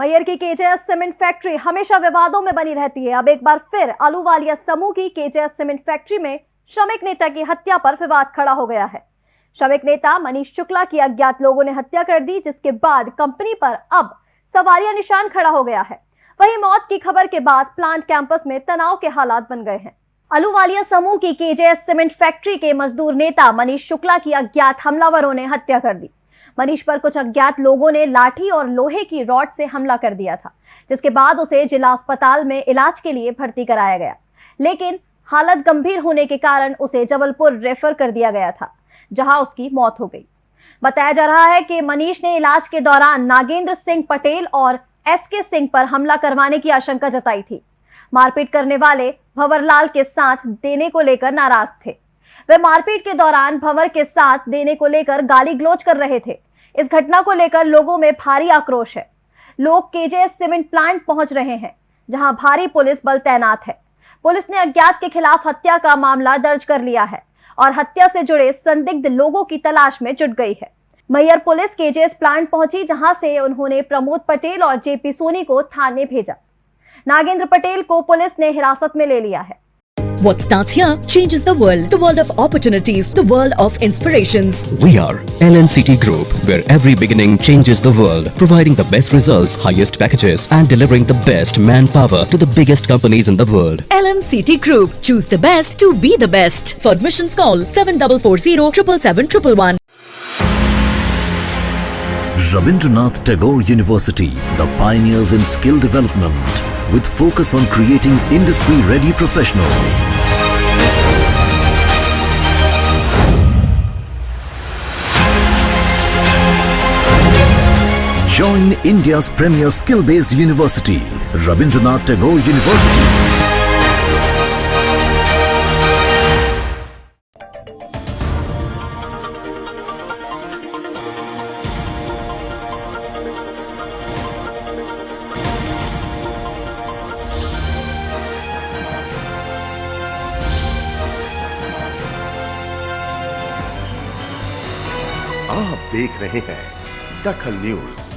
मैयर की KJS cement factory हमेशा विवादों में बनी रहती है। अब एक बार फिर आलूवालिया समूह की केजेएस सीमेंट फैक्ट्री में श्रमिक नेता की हत्या पर विवाद खड़ा हो गया है। श्रमिक नेता मनीष शुक्ला की अज्ञात लोगों ने हत्या कर दी, जिसके बाद कंपनी पर अब सवालिया निशान खड़ा हो गया है। वही मौत की खबर के बाद प्लांट कैंपस में तनाव के हालात बन गए हैं। अलूवालिया समूह की केजेएस सीमेंट फैक्ट्री के मजदूर नेता मनीष शुक्ला की अज्ञात हमलावरों ने हत्या कर दी। मनीष पर कुछ अज्ञात लोगों ने लाठी और लोहे की रॉड से हमला कर दिया था, जिसके बाद उसे जिला अस्पताल में इलाज के लिए भर्ती कराया गया। लेकिन हालत गंभीर होने के कारण उसे जबलपुर रेफर कर दिया गया था, जहाँ उसकी मौत हो गई। बताया जा रहा है कि मनीष ने इलाज के दौरान नागेंद्र सिंह पटेल और एस के सिंह पर हमला करवाने की आशंका जताई थी। मारपीट करने वाले भंवरलाल के साथ देने को लेकर नाराज़ थे। वे मारपीट के दौरान भंवर के साथ देने को लेकर गाली गलोच कर रहे थे। इस घटना को लेकर लोगों में भारी आक्रोश है। लोग केजेएस सीमेंट प्लांट पहुँच रहे हैं, जहाँ भारी पुलिस बल तैनात है। पुलिस ने अज्ञात के खिलाफ हत्या का मामला दर्ज कर लिया है और हत्या से जुड़े संदिग्ध लोगों की तलाश में जुट गई है। मैयर पुलिस केजेएस प्लांट पहुँची, जहाँ से उन्होंने प्रमोद पटेल और जेपी सोनी को थाने भेजा। नागेंद्र पटेल को पुलिस ने हिरासत में ले लिया है। What starts here changes the world. The world of opportunities, the world of inspirations. We are LNCT Group, where every beginning changes the world, providing the best results, highest packages, and delivering the best manpower to the biggest companies in the world. LNCT Group. Choose the best to be the best. For admissions call 7440 777 Rabindranath Tagore University, the pioneers in skill development, with focus on creating industry-ready professionals. Join India's premier skill-based university, Rabindranath Tagore University. आप देख रहे हैं दखल news.